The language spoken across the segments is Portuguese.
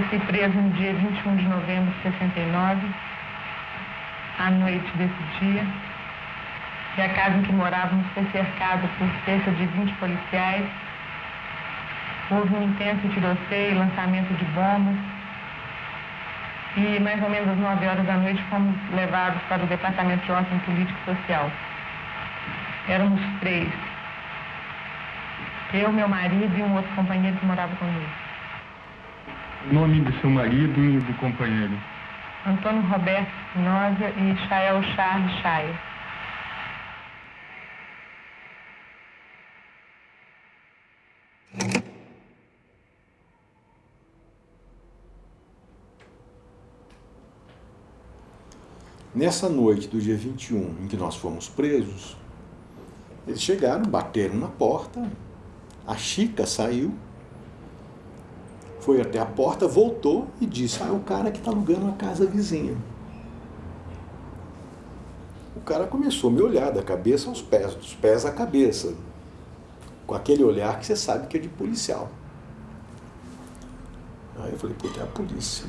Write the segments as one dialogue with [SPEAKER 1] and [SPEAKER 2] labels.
[SPEAKER 1] Eu fui preso no dia 21 de novembro de 69, à noite desse dia. E a casa em que morávamos foi cercada por cerca de 20 policiais. Houve um intenso tiroteio, lançamento de bombas. E mais ou menos às 9 horas da noite fomos levados para o Departamento de Ordem Político e Social. Éramos três. Eu, meu marido e um outro companheiro que morava comigo.
[SPEAKER 2] O nome do seu marido e do companheiro?
[SPEAKER 1] Antônio Roberto Espinosa e Chael Charles Chaia.
[SPEAKER 3] Nessa noite do dia 21, em que nós fomos presos, eles chegaram, bateram na porta, a Chica saiu, foi até a porta, voltou e disse, ah, é o cara que está alugando a casa vizinha. O cara começou a me olhar da cabeça aos pés, dos pés à cabeça, com aquele olhar que você sabe que é de policial. Aí eu falei, puta, é a polícia.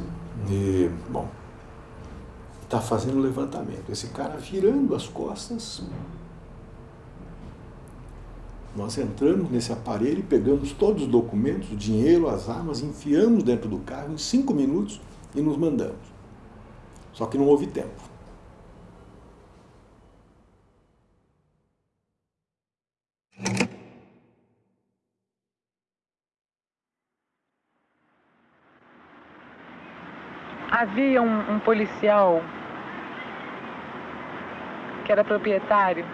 [SPEAKER 3] E, bom, está fazendo levantamento. Esse cara virando as costas, nós entramos nesse aparelho pegamos todos os documentos, o dinheiro, as armas, enfiamos dentro do carro em cinco minutos e nos mandamos. Só que não houve tempo.
[SPEAKER 1] Havia um, um policial que era proprietário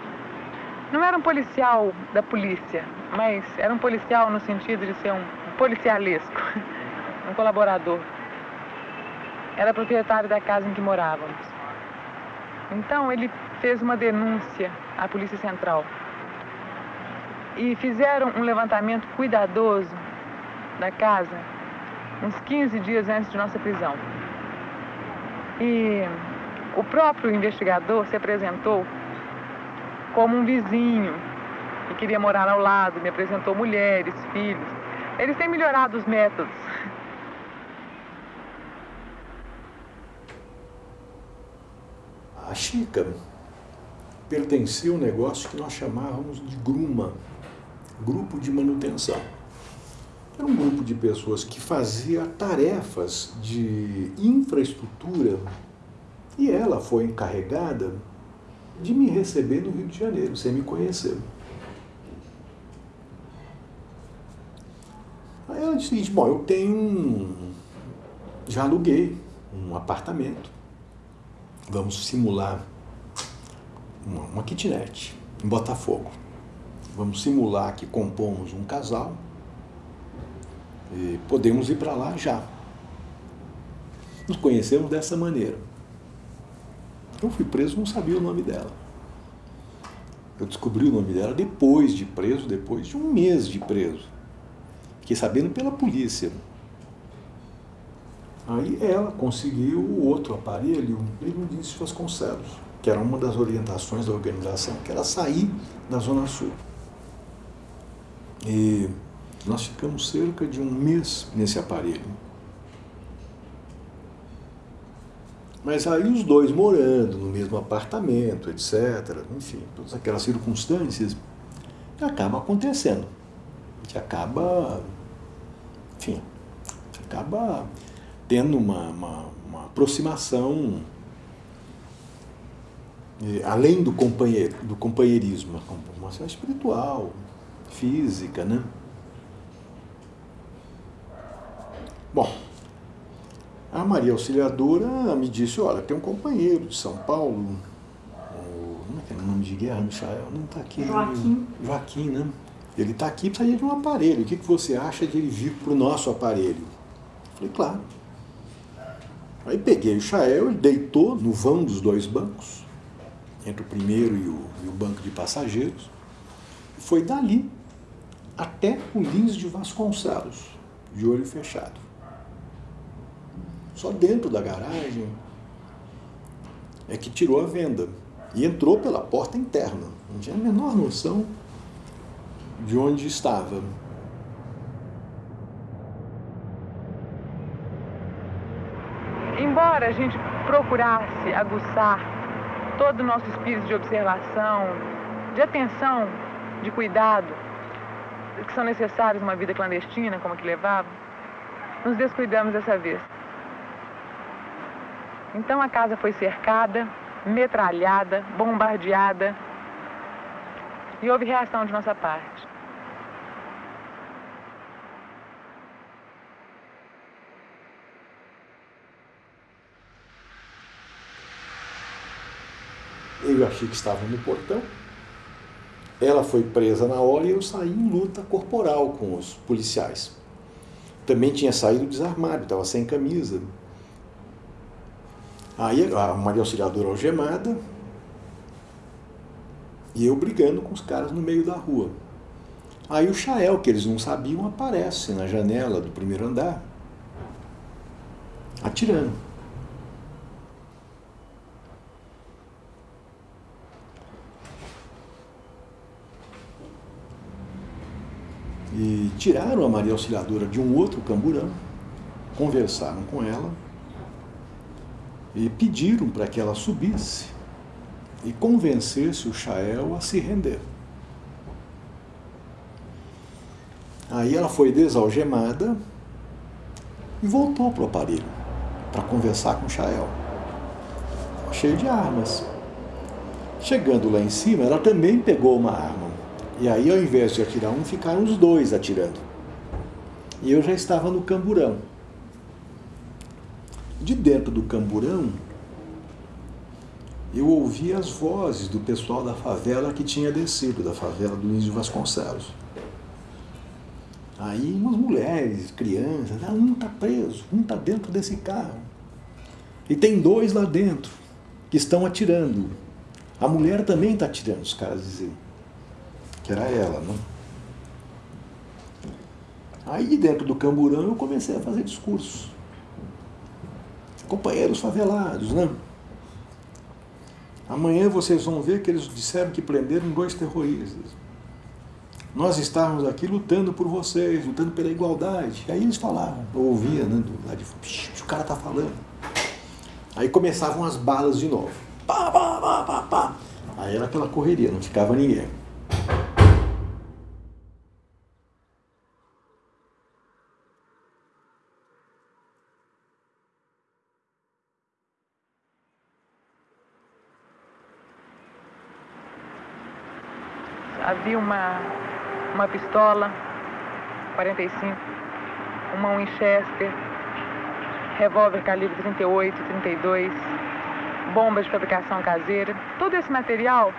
[SPEAKER 1] não era um policial da polícia, mas era um policial no sentido de ser um policialesco, um colaborador. Era proprietário da casa em que morávamos. Então ele fez uma denúncia à Polícia Central. E fizeram um levantamento cuidadoso da casa uns 15 dias antes de nossa prisão. E o próprio investigador se apresentou como um vizinho que queria morar ao lado, me apresentou mulheres, filhos. Eles têm melhorado os métodos.
[SPEAKER 3] A Chica pertencia a um negócio que nós chamávamos de GRUMA, Grupo de Manutenção. Era um grupo de pessoas que fazia tarefas de infraestrutura e ela foi encarregada de me receber no Rio de Janeiro, sem me conhecer. Aí ela disse o seguinte, bom, eu tenho um... já aluguei um apartamento. Vamos simular uma, uma kitnet em Botafogo. Vamos simular que compomos um casal e podemos ir para lá já. Nos conhecemos dessa maneira. Eu fui preso, não sabia o nome dela. Eu descobri o nome dela depois de preso, depois de um mês de preso. Fiquei sabendo pela polícia. Aí ela conseguiu o outro aparelho, mesmo disse Vasconcelos, que era uma das orientações da organização, que era sair da Zona Sul. E nós ficamos cerca de um mês nesse aparelho. Mas aí os dois morando no mesmo apartamento, etc., enfim, todas aquelas circunstâncias, acaba acontecendo. Que acaba, enfim, acaba tendo uma, uma, uma aproximação além do, companheiro, do companheirismo, uma aproximação espiritual, física, né? Bom, a Maria Auxiliadora me disse, olha, tem um companheiro de São Paulo, como é que é o nome de guerra, Michael? Não está aqui.
[SPEAKER 4] Joaquim.
[SPEAKER 3] Joaquim, né? Ele está aqui precisa de um aparelho. O que, que você acha de ele vir para o nosso aparelho? Falei, claro. Aí peguei o Chael, ele deitou no vão dos dois bancos, entre o primeiro e o, e o banco de passageiros, e foi dali até o Lins de Vasconcelos, de olho fechado só dentro da garagem, é que tirou a venda. E entrou pela porta interna. Não tinha a menor noção de onde estava.
[SPEAKER 4] embora a gente procurasse aguçar todo o nosso espírito de observação, de atenção, de cuidado, que são necessários numa vida clandestina, como a que levava, nos descuidamos dessa vez. Então a casa foi cercada, metralhada, bombardeada e houve reação de nossa parte.
[SPEAKER 3] Eu achei que estava no portão. Ela foi presa na hora e eu saí em luta corporal com os policiais. Também tinha saído desarmado, estava sem camisa. Aí a Maria Auxiliadora algemada e eu brigando com os caras no meio da rua. Aí o Chael, que eles não sabiam, aparece na janela do primeiro andar, atirando. E tiraram a Maria Auxiliadora de um outro camburão, conversaram com ela e pediram para que ela subisse e convencesse o Chael a se render. Aí ela foi desalgemada e voltou para o aparelho para conversar com o Chael, cheio de armas. Chegando lá em cima, ela também pegou uma arma. E aí, ao invés de atirar um, ficaram os dois atirando. E eu já estava no camburão. De dentro do camburão, eu ouvi as vozes do pessoal da favela que tinha descido, da favela do de Vasconcelos. Aí umas mulheres, crianças, ah, um está preso, um está dentro desse carro. E tem dois lá dentro que estão atirando. A mulher também está atirando, os caras diziam. Que era ela, não? Aí dentro do camburão eu comecei a fazer discursos companheiros favelados, né? Amanhã vocês vão ver que eles disseram que prenderam dois terroristas. Nós estávamos aqui lutando por vocês, lutando pela igualdade. Aí eles falavam, eu ouvia, né, do lado de o cara tá falando. Aí começavam as balas de novo. Pá, pá, pá, pá, pá. Aí era aquela correria, não ficava ninguém.
[SPEAKER 4] havia uma, uma pistola 45, uma Winchester, revólver calibre 38, 32, bombas de fabricação caseira, todo esse material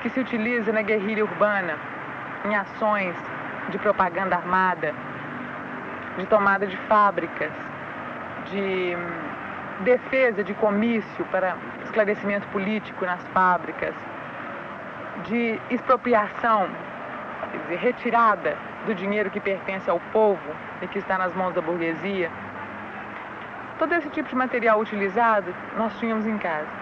[SPEAKER 4] que se utiliza na guerrilha urbana, em ações de propaganda armada, de tomada de fábricas, de hum, defesa de comício para esclarecimento político nas fábricas, de expropriação, quer dizer, retirada do dinheiro que pertence ao povo e que está nas mãos da burguesia. Todo esse tipo de material utilizado nós tínhamos em casa.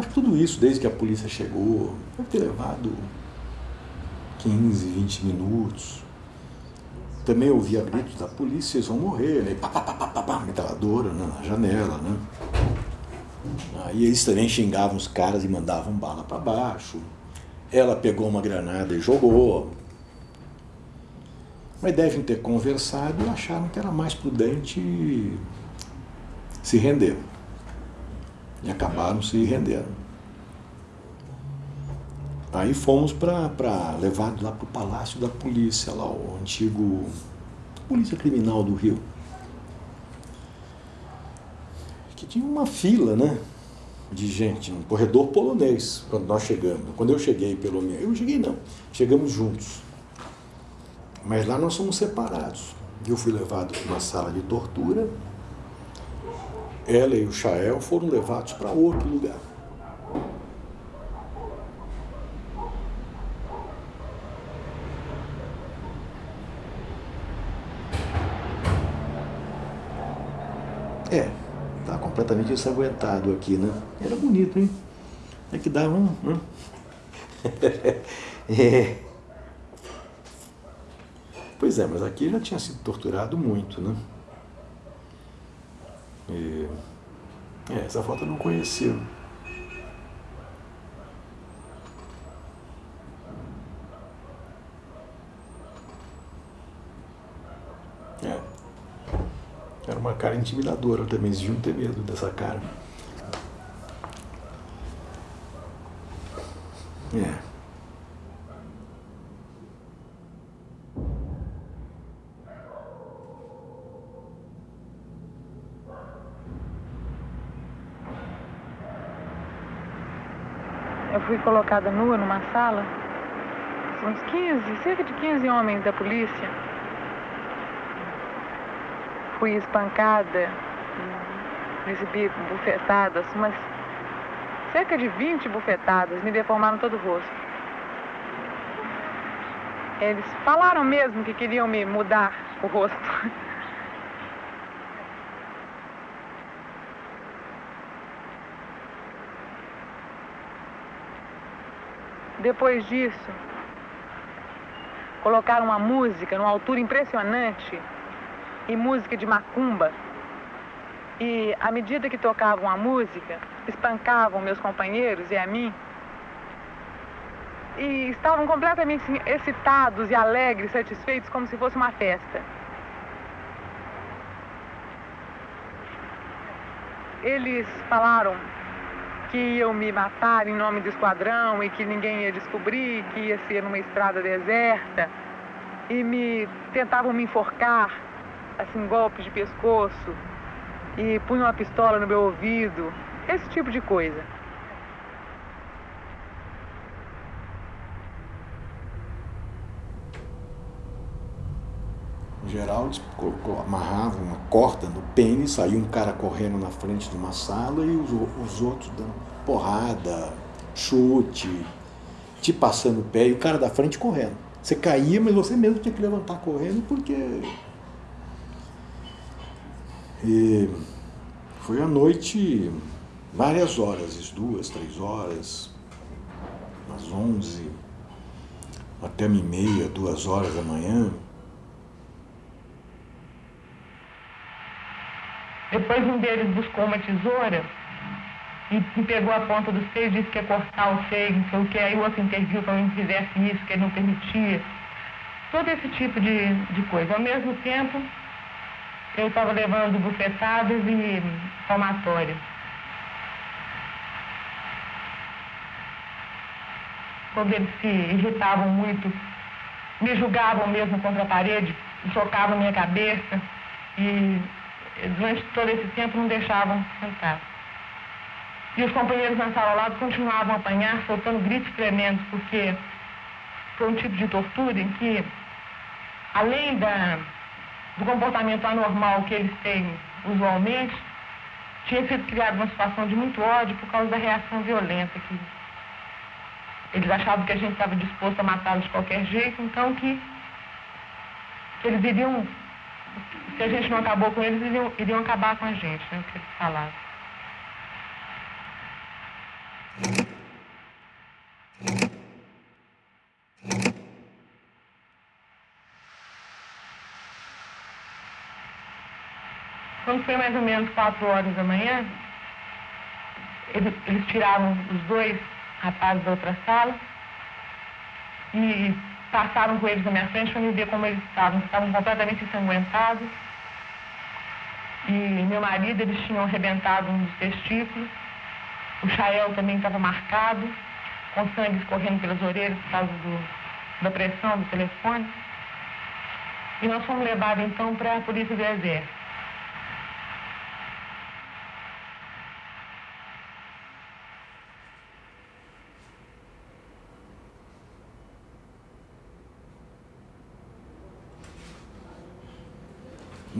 [SPEAKER 3] Acho que tudo isso, desde que a polícia chegou, deve ter levado 15, 20 minutos. Também ouvia gritos da polícia, eles vão morrer, né? Pá, pá, pá, pá, pá, metralhadora né? na janela, né? Aí eles também xingavam os caras e mandavam bala para baixo. Ela pegou uma granada e jogou. Mas devem ter conversado e acharam que era mais prudente se render e acabaram se rendendo. Aí fomos para levados lá para o Palácio da Polícia, lá o antigo Polícia Criminal do Rio. Que tinha uma fila, né? De gente, um corredor polonês, quando nós chegamos. Quando eu cheguei, pelo menos. Eu cheguei não, chegamos juntos. Mas lá nós somos separados. Eu fui levado para uma sala de tortura. Ela e o Chael foram levados para outro lugar. É, tá completamente ensanguentado aqui, né? Era bonito, hein? É que dava. Né? é. Pois é, mas aqui já tinha sido torturado muito, né? E... É, essa foto eu não conhecia. uma cara intimidadora também, eles deviam ter medo dessa cara. É.
[SPEAKER 1] Eu fui colocada nua numa sala, uns 15, cerca de 15 homens da polícia fui espancada, recebi bufetadas, mas cerca de 20 bufetadas me deformaram todo o rosto. Eles falaram mesmo que queriam me mudar o rosto. Depois disso, colocaram uma música numa altura impressionante e música de macumba. E à medida que tocavam a música, espancavam meus companheiros e a mim. E estavam completamente assim, excitados e alegres, satisfeitos, como se fosse uma festa. Eles falaram que iam me matar em nome do esquadrão e que ninguém ia descobrir, que ia ser numa estrada deserta. E me tentavam me enforcar assim, golpes de pescoço e punha uma pistola no meu ouvido, esse tipo de coisa.
[SPEAKER 3] Geral, eles amarravam uma corda no pênis, saía um cara correndo na frente de uma sala e os, os outros dando porrada, chute, te passando o pé e o cara da frente correndo. Você caía, mas você mesmo tinha que levantar correndo porque e foi à noite, várias horas, duas, três horas, às onze, até meia, duas horas da manhã.
[SPEAKER 1] Depois um deles buscou uma tesoura e pegou a ponta do seio, disse que ia cortar o seio, não sei o que, aí o outro interviu para não fizesse isso, que ele não permitia. Todo esse tipo de, de coisa. Ao mesmo tempo, eu estava levando bufetadas e palmatória. Quando eles se irritavam muito, me julgavam mesmo contra a parede, socavam minha cabeça e durante todo esse tempo não deixavam sentar. E os companheiros na sala ao lado continuavam a apanhar, soltando gritos tremendos, porque foi um tipo de tortura em que, além da do comportamento anormal que eles têm usualmente, tinha sido criada uma situação de muito ódio por causa da reação violenta que eles achavam que a gente estava disposto a matá-los de qualquer jeito, então que, que, eles iriam, se a gente não acabou com eles, iriam, iriam acabar com a gente, né, o que eles falavam. Quando foi mais ou menos quatro horas da manhã, eles, eles os dois rapazes da outra sala e passaram com eles na minha frente para me ver como eles estavam. Estavam completamente ensanguentados. E meu marido, eles tinham arrebentado um dos testículos. O Chael também estava marcado, com sangue escorrendo pelas orelhas por causa do, da pressão do telefone. E nós fomos levados então para a polícia do exército.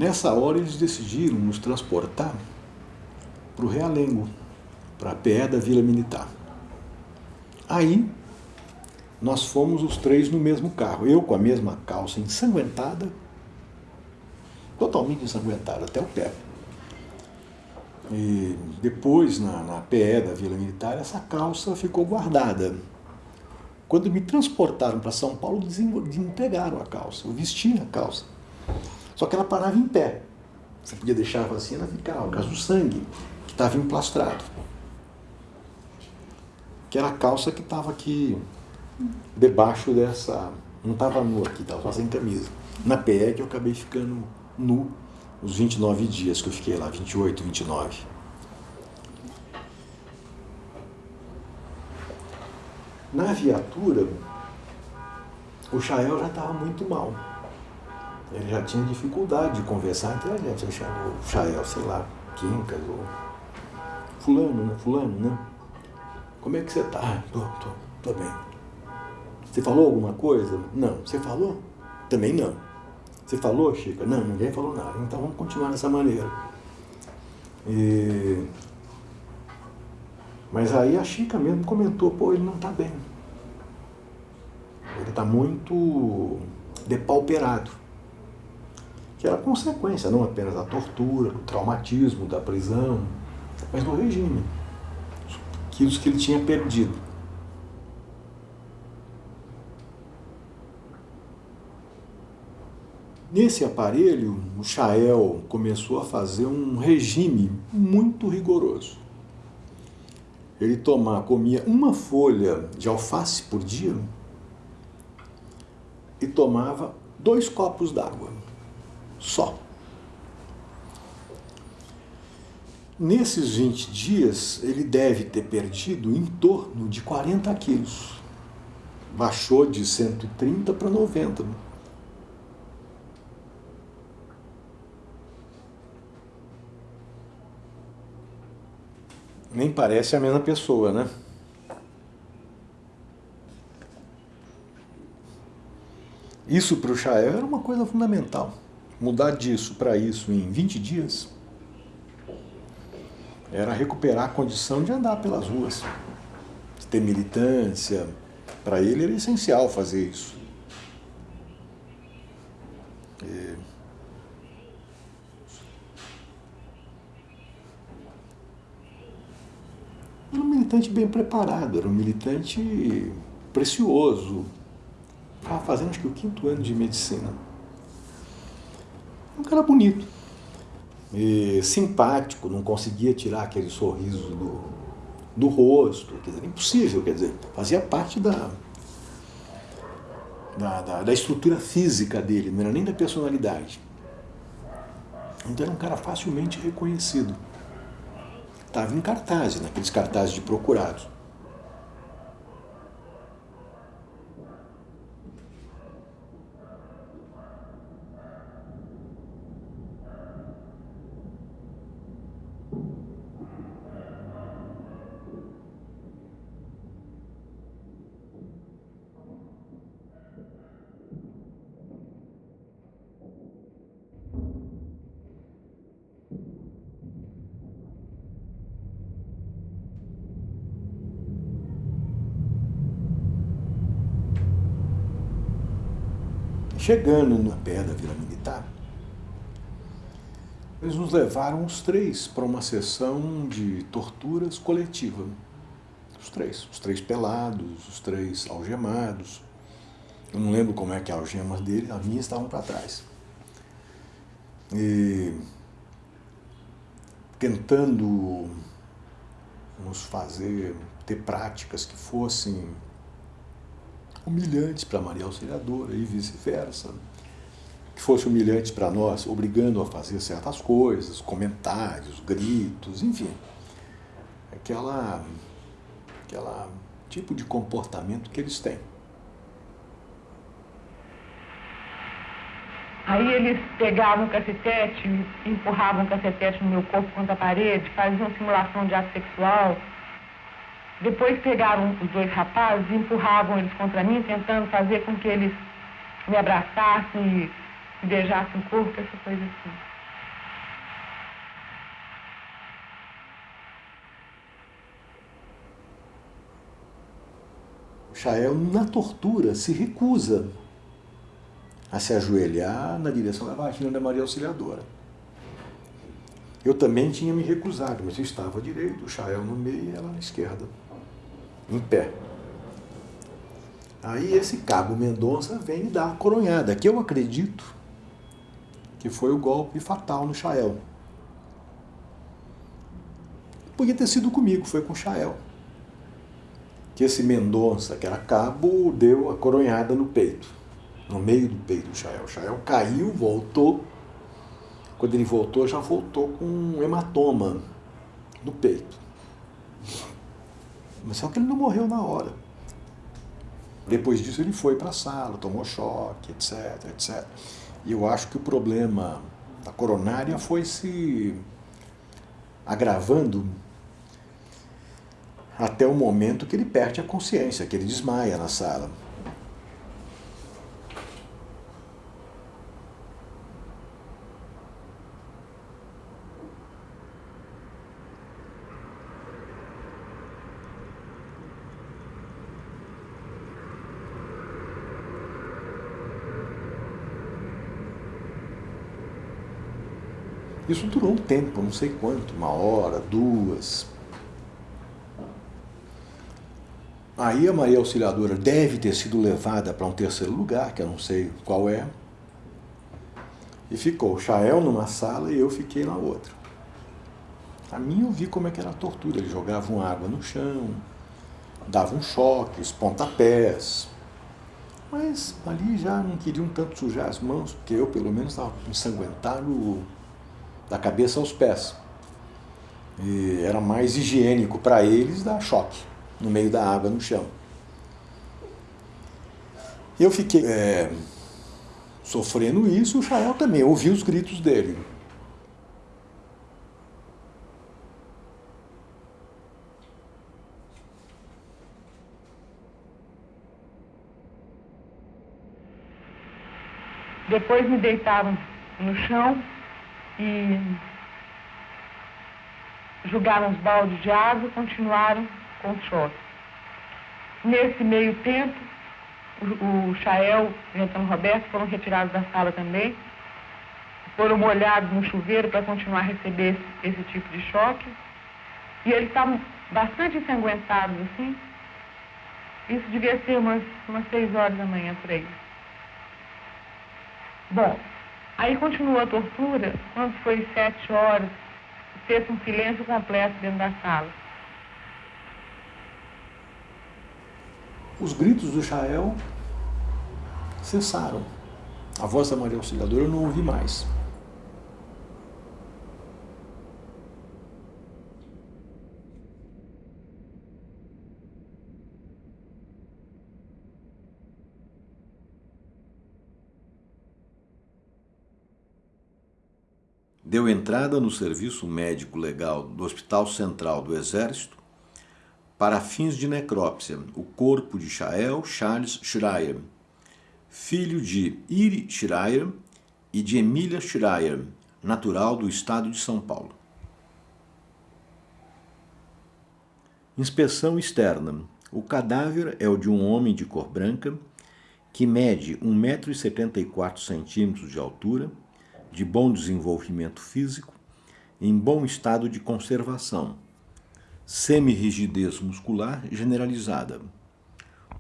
[SPEAKER 3] Nessa hora eles decidiram nos transportar para o Realengo, para a PE da Vila Militar. Aí nós fomos os três no mesmo carro, eu com a mesma calça ensanguentada, totalmente ensanguentada até o pé. E depois, na, na PE da Vila Militar, essa calça ficou guardada. Quando me transportaram para São Paulo, desempregaram a calça. Eu vestia a calça. Só que ela parava em pé. Você podia deixar assim, ela ficava, por causa do sangue, que estava emplastrado. Que era a calça que estava aqui debaixo dessa. Não estava nu aqui, estava só sem camisa. Na PE que eu acabei ficando nu os 29 dias que eu fiquei lá, 28, 29. Na viatura, o Chael já estava muito mal. Ele já tinha dificuldade de conversar entre a gente. Chamo o Chael, sei lá, Quincas ou. Fulano, né? Fulano, né? Como é que você tá? Ah, tô, tô, tô bem. Você falou alguma coisa? Não. Você falou? Também não. Você falou, Chica? Não, ninguém falou nada. Então vamos continuar dessa maneira. E... Mas aí a Chica mesmo comentou, pô, ele não está bem. Ele está muito depauperado. Que era consequência não apenas da tortura, do traumatismo, da prisão, mas do regime. Aquilo que ele tinha perdido. Nesse aparelho, o Chael começou a fazer um regime muito rigoroso. Ele tomava, comia uma folha de alface por dia e tomava dois copos d'água, só. Nesses 20 dias, ele deve ter perdido em torno de 40 quilos. Baixou de 130 para 90. nem parece a mesma pessoa, né? Isso para o Chael era uma coisa fundamental. Mudar disso para isso em 20 dias era recuperar a condição de andar pelas ruas, de ter militância. Para ele era essencial fazer isso. E era um militante bem preparado, era um militante precioso. Estava fazendo acho que o quinto ano de medicina. Um cara bonito, simpático, não conseguia tirar aquele sorriso do, do rosto, quer dizer, impossível, quer dizer, fazia parte da, da, da, da estrutura física dele, não era nem da personalidade. Então era um cara facilmente reconhecido estava em cartazes, naqueles cartazes de procurados. Chegando na pé da Vila Militar, eles nos levaram os três para uma sessão de torturas coletiva. Os três, os três pelados, os três algemados. Eu não lembro como é que as algemas dele, as minhas estavam para trás. E tentando nos fazer ter práticas que fossem humilhantes para Maria Auxiliadora e vice-versa. Que fosse humilhante para nós, obrigando a fazer certas coisas, comentários, gritos, enfim. Aquela, aquela tipo de comportamento que eles têm.
[SPEAKER 1] Aí eles pegavam o cacetete, empurravam o cacetete no meu corpo contra a parede, faziam simulação de ato sexual, depois pegaram os dois rapazes e empurravam eles contra mim, tentando fazer com que eles me abraçassem e beijassem o corpo, essa coisa assim.
[SPEAKER 3] Chael, é na tortura, se recusa a se ajoelhar na direção da vagina da Maria Auxiliadora. Eu também tinha me recusado, mas eu estava direito, o Chael no meio e ela na esquerda em pé. Aí esse cabo Mendonça vem e dá a coronhada, que eu acredito que foi o golpe fatal no Chael. Podia ter sido comigo, foi com o Chael. Que esse Mendonça, que era cabo, deu a coronhada no peito, no meio do peito do Chael. O Chael caiu, voltou, quando ele voltou, já voltou com um hematoma no peito. Mas só que ele não morreu na hora. Depois disso ele foi para a sala, tomou choque, etc, etc. E eu acho que o problema da coronária foi se agravando até o momento que ele perde a consciência, que ele desmaia na sala. Isso durou um tempo, não sei quanto, uma hora, duas. Aí a Maria Auxiliadora deve ter sido levada para um terceiro lugar, que eu não sei qual é. E ficou o Chael numa sala e eu fiquei na outra. A mim eu vi como é que era a tortura. Eles jogavam água no chão, davam choques, pontapés. Mas ali já não queriam tanto sujar as mãos, porque eu pelo menos estava ensanguentado da cabeça aos pés. E era mais higiênico para eles dar choque no meio da água, no chão. Eu fiquei é, sofrendo isso, o Chael também, ouvi os gritos dele.
[SPEAKER 1] Depois me deitaram no chão, e jogaram os baldes de água e continuaram com o choque. Nesse meio tempo, o, Chael e o Antônio Roberto foram retirados da sala também, foram molhados no chuveiro para continuar a receber esse, esse tipo de choque. E eles estavam bastante ensanguentados assim. Isso devia ser umas, umas seis horas da manhã por aí. Bom, Aí continuou a tortura, quando foi sete horas, fez um silêncio completo dentro da sala.
[SPEAKER 3] Os gritos do Chael cessaram. A voz da Maria Auxiliadora eu não ouvi mais. Deu entrada no serviço médico legal do Hospital Central do Exército para fins de necrópsia o corpo de Chael Charles Schreier, filho de Iri Schreier e de Emília Schreier, natural do estado de São Paulo. Inspeção externa. O cadáver é o de um homem de cor branca, que mede 1,74m de altura, de bom desenvolvimento físico, em bom estado de conservação, semirrigidez muscular generalizada.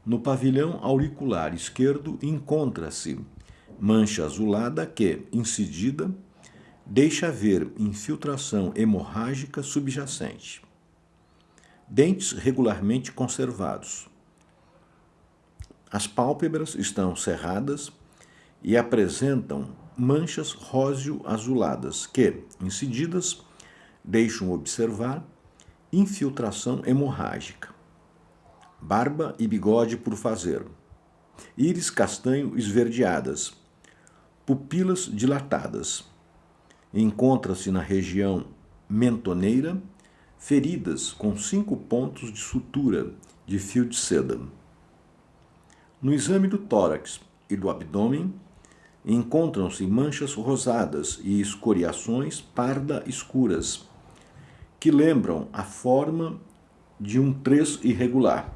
[SPEAKER 3] No pavilhão auricular esquerdo encontra-se mancha azulada que, incidida, deixa ver infiltração hemorrágica subjacente. Dentes regularmente conservados. As pálpebras estão cerradas e apresentam manchas róseo-azuladas que, incididas, deixam observar infiltração hemorrágica. Barba e bigode por fazer. Íris castanho esverdeadas. Pupilas dilatadas. Encontra-se na região mentoneira feridas com cinco pontos de sutura de fio de seda. No exame do tórax e do abdômen, encontram-se manchas rosadas e escoriações parda escuras, que lembram a forma de um três irregular.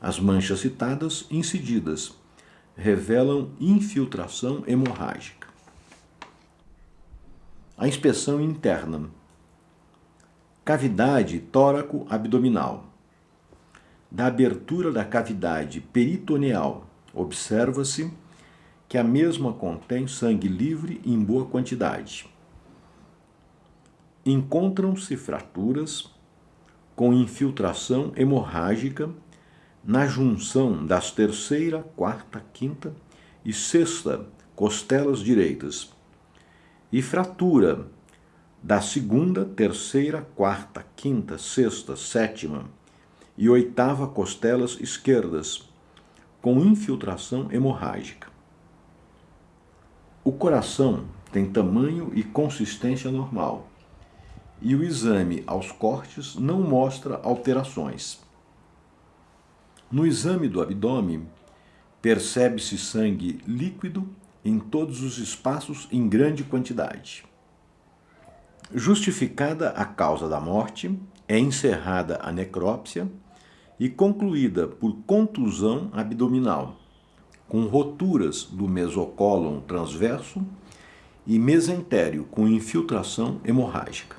[SPEAKER 3] As manchas citadas, incididas, revelam infiltração hemorrágica. A inspeção interna. Cavidade tóraco-abdominal. Da abertura da cavidade peritoneal, observa-se que a mesma contém sangue livre em boa quantidade. Encontram-se fraturas com infiltração hemorrágica na junção das terceira, quarta, quinta e sexta costelas direitas, e fratura da segunda, terceira, quarta, quinta, sexta, sétima e oitava costelas esquerdas, com infiltração hemorrágica. O coração tem tamanho e consistência normal, e o exame aos cortes não mostra alterações. No exame do abdômen, percebe-se sangue líquido em todos os espaços em grande quantidade. Justificada a causa da morte, é encerrada a necrópsia e concluída por contusão abdominal, com roturas do mesocólon transverso e mesentério com infiltração hemorrágica.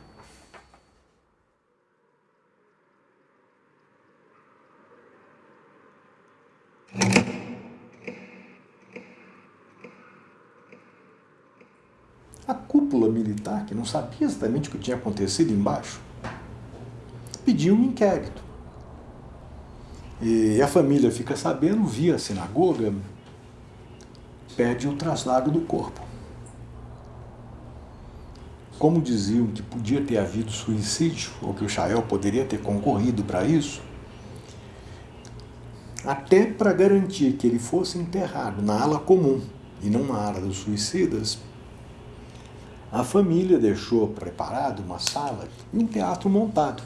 [SPEAKER 3] A cúpula militar, que não sabia exatamente o que tinha acontecido embaixo, pediu um inquérito. E a família fica sabendo, via sinagoga, pede o traslado do corpo. Como diziam que podia ter havido suicídio, ou que o Chael poderia ter concorrido para isso, até para garantir que ele fosse enterrado na ala comum e não na ala dos suicidas, a família deixou preparado uma sala e um teatro montado.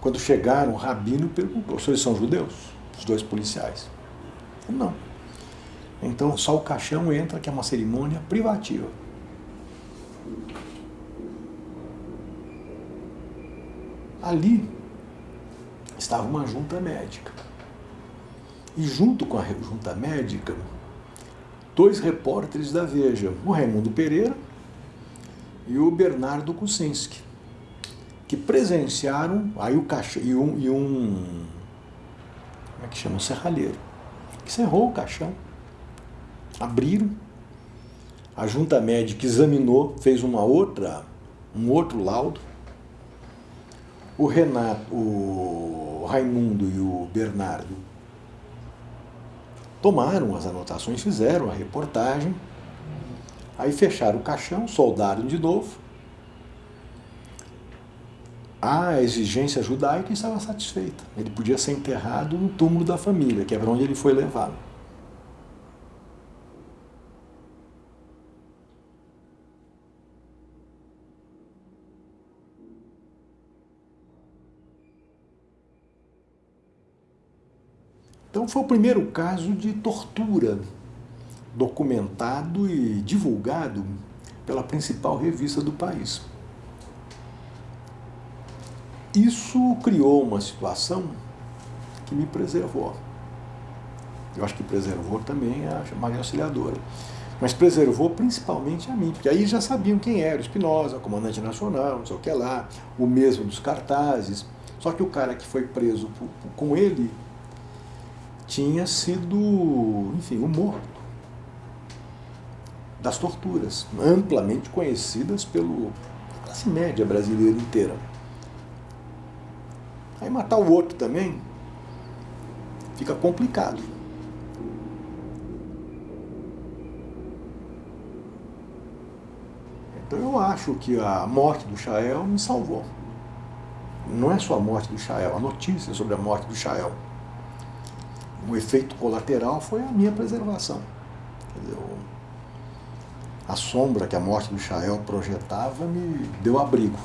[SPEAKER 3] Quando chegaram, o rabino perguntou: vocês são judeus? Os dois policiais. Não. Então só o caixão entra, que é uma cerimônia privativa. Ali estava uma junta médica. E junto com a junta médica, dois repórteres da Veja, o Raimundo Pereira e o Bernardo Kucinski, que presenciaram aí o caixão e um, e um como é que chama? Um serralheiro, que cerrou o caixão, abriram, a junta médica examinou, fez uma outra, um outro laudo, o Renato, o Raimundo e o Bernardo tomaram as anotações, fizeram a reportagem, aí fecharam o caixão, soldaram de novo. A exigência judaica estava satisfeita. Ele podia ser enterrado no túmulo da família, que é para onde ele foi levado. Então foi o primeiro caso de tortura documentado e divulgado pela principal revista do país. Isso criou uma situação que me preservou. Eu acho que preservou também a Maria Auxiliadora. Mas preservou principalmente a mim, porque aí já sabiam quem era, o Espinosa, comandante nacional, não sei o que lá, o mesmo dos cartazes. Só que o cara que foi preso com ele tinha sido, enfim, o morto das torturas, amplamente conhecidas pela classe média brasileira inteira. Aí matar o outro também fica complicado. Então eu acho que a morte do Chael me salvou. Não é só a morte do Chael, a notícia sobre a morte do Chael o efeito colateral foi a minha preservação. Dizer, a sombra que a morte do Chael projetava me deu abrigo.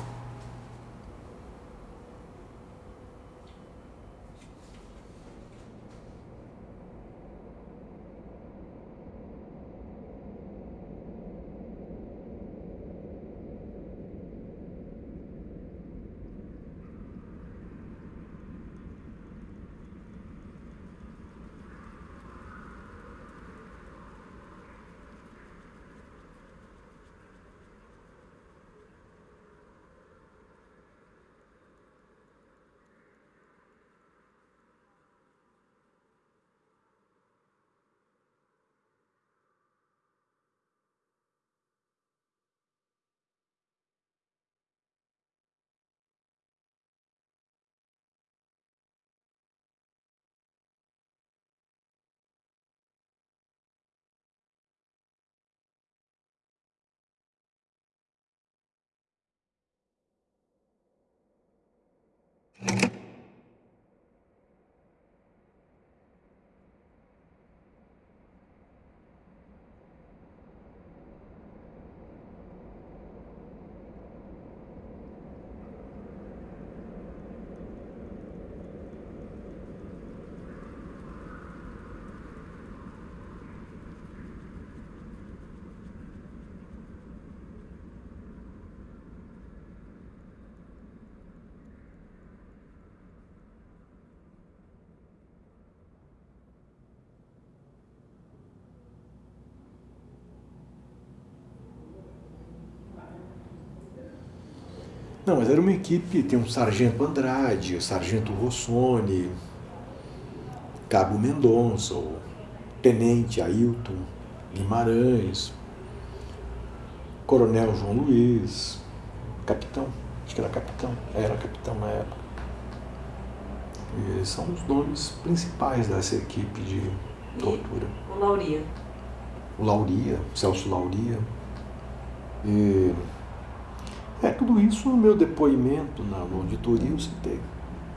[SPEAKER 3] Não, mas era uma equipe, tem um sargento Andrade, sargento Rossoni, cabo Mendonça, o tenente Ailton Guimarães, coronel João Luiz, capitão, acho que era capitão, era capitão na época. E são os nomes principais dessa equipe de tortura.
[SPEAKER 4] E o Lauria?
[SPEAKER 3] O Lauria, Celso Lauria. E, é, tudo isso no meu depoimento na, auditoria citei.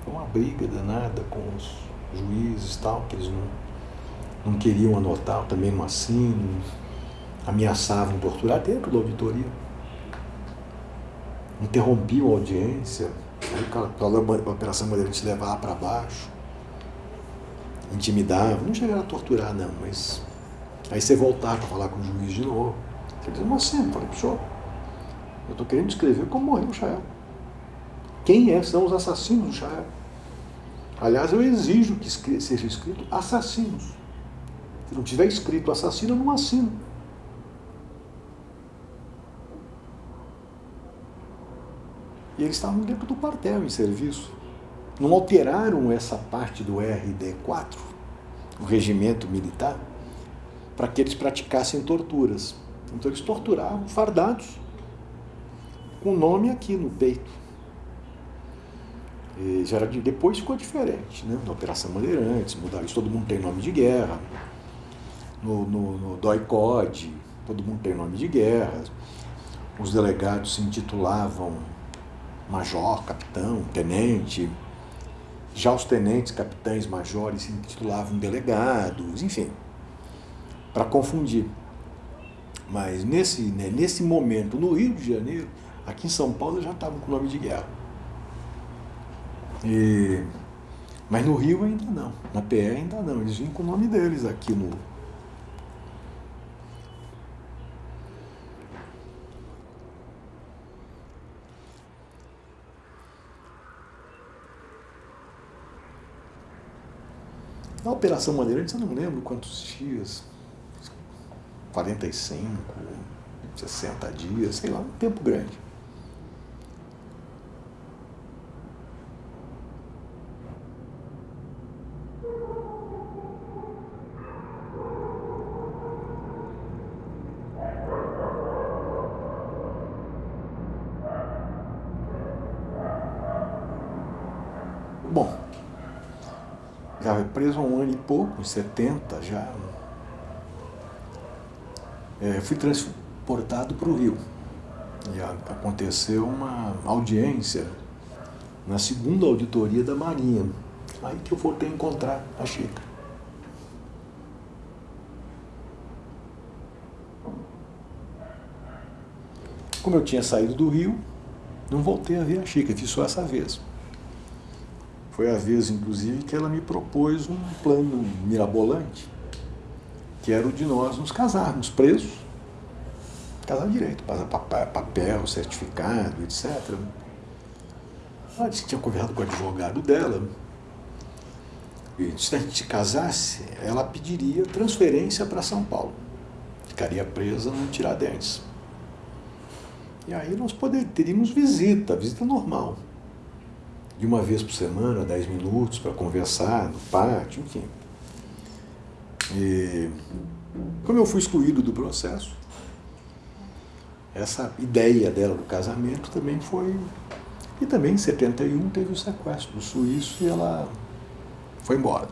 [SPEAKER 3] Foi uma briga danada com os juízes tal, que eles não, não queriam anotar, também não assino, ameaçavam torturar dentro da auditoria. Interrompiam a audiência, a Operação Bandeirantes levava para baixo, intimidavam, não chegaram a torturar não, mas aí você voltava para falar com o juiz de novo. Ele dizia, mas eu falei, senhor, eu estou querendo descrever como morreu o Chael. Quem é, são os assassinos do Chael? Aliás, eu exijo que seja escrito assassinos. Se não tiver escrito assassino, eu não assino. E eles estavam dentro do quartel em serviço. Não alteraram essa parte do RD4, o regimento militar, para que eles praticassem torturas. Então eles torturavam fardados, com o nome aqui no peito. E já era de, depois ficou diferente, né? Na Operação Bandeirantes, mudaram isso, todo mundo tem nome de guerra. No, no, no DOI-COD, todo mundo tem nome de guerra. Os delegados se intitulavam major, capitão, tenente. Já os tenentes, capitães, majores se intitulavam delegados, enfim, para confundir. Mas nesse, né, nesse momento, no Rio de Janeiro, aqui em São Paulo já estavam com o nome de guerra. E, mas no Rio ainda não, na PE ainda não, eles vinham com o nome deles aqui no. Na Operação Bandeirantes eu não lembro quantos dias, 45, 60 dias, sei lá, um tempo grande. Bom, já foi preso há um ano e pouco, em 70 já. É, fui transportado para o Rio. E aconteceu uma audiência na segunda auditoria da Marinha. Aí que eu voltei a encontrar a Chica. Como eu tinha saído do Rio, não voltei a ver a Chica, fiz só essa vez. Foi a vez, inclusive, que ela me propôs um plano mirabolante, que era o de nós nos casarmos presos, casar direito, papel, certificado, etc. Ela disse que tinha conversado com o advogado dela, e se a gente casasse, ela pediria transferência para São Paulo. Ficaria presa no Tiradentes. E aí nós poder, teríamos visita, visita normal de uma vez por semana, dez minutos, para conversar no pátio, enfim. E, como eu fui excluído do processo, essa ideia dela do casamento também foi. E também em 71 teve o sequestro do suíço e ela foi embora.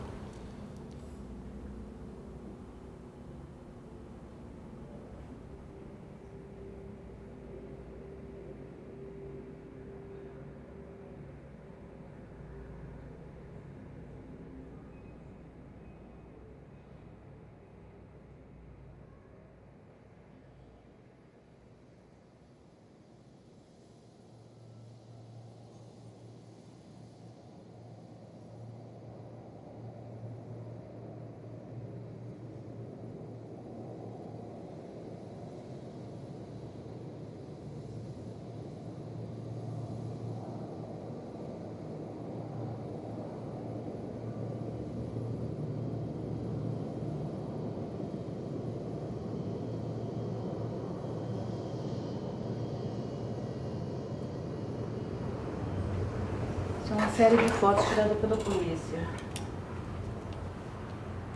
[SPEAKER 4] Série de fotos tiradas pela polícia.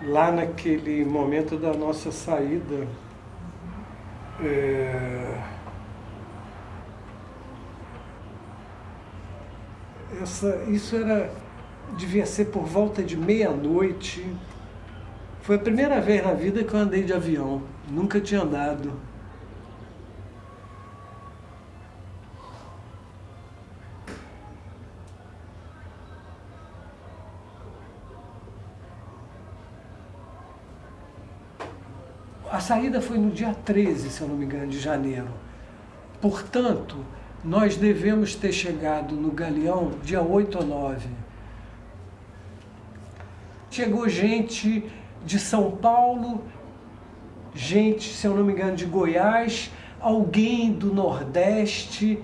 [SPEAKER 5] Lá naquele momento da nossa saída, é... Essa, isso era, devia ser por volta de meia-noite. Foi a primeira vez na vida que eu andei de avião. Nunca tinha andado. A saída foi no dia 13, se eu não me engano, de janeiro. Portanto, nós devemos ter chegado no Galeão dia 8 ou 9. Chegou gente de São Paulo, gente, se eu não me engano, de Goiás, alguém do Nordeste,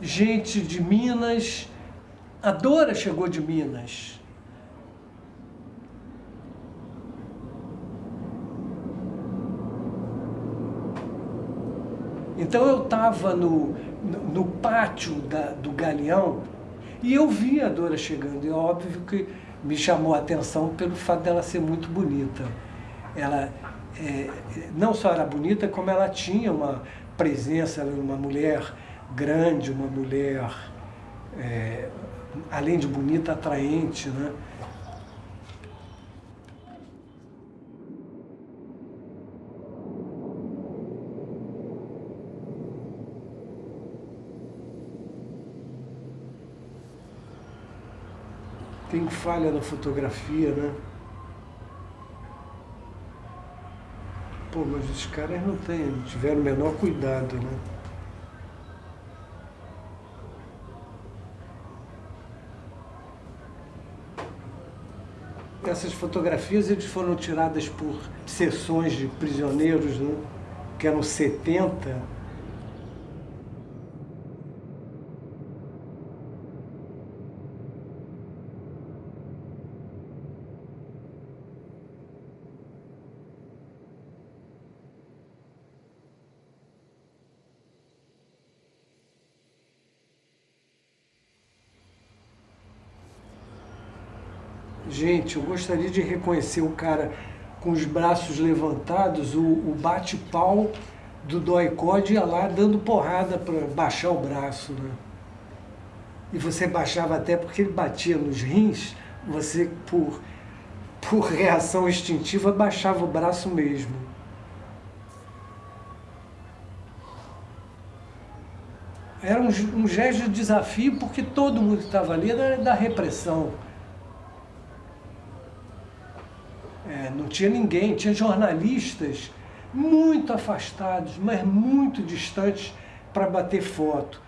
[SPEAKER 5] gente de Minas. A Dora chegou de Minas. Então eu estava no, no, no, pátio da, do Galeão e eu vi a Dora chegando. E é óbvio que me chamou a atenção pelo fato dela ser muito bonita. Ela é, não só era bonita, como ela tinha uma presença, ela era uma mulher grande, uma mulher, é, além de bonita, atraente, né? Tem falha na fotografia, né? Pô, mas os caras não têm, tiveram o menor cuidado, né? Essas fotografias eles foram tiradas por sessões de prisioneiros, né? que eram 70, Gente, eu gostaria de reconhecer o cara com os braços levantados, o, o bate-pau do Doicode ia lá dando porrada para baixar o braço. Né? E você baixava até porque ele batia nos rins, você, por, por reação instintiva, baixava o braço mesmo. Era um, um gesto de desafio porque todo mundo que estava ali era da repressão. É, não tinha ninguém, tinha jornalistas muito afastados, mas muito distantes para bater foto.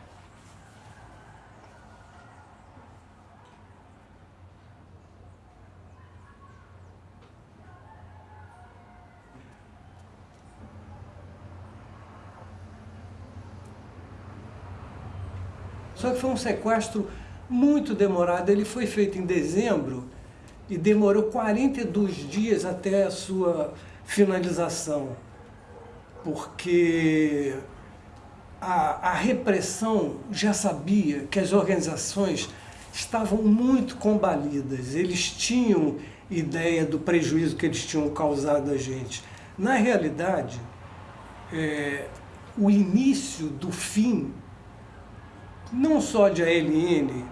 [SPEAKER 5] Só que foi um sequestro muito demorado. Ele foi feito em dezembro e demorou 42 dias até a sua finalização, porque a, a repressão já sabia que as organizações estavam muito combalidas, eles tinham ideia do prejuízo que eles tinham causado a gente. Na realidade, é, o início do fim, não só de ALN,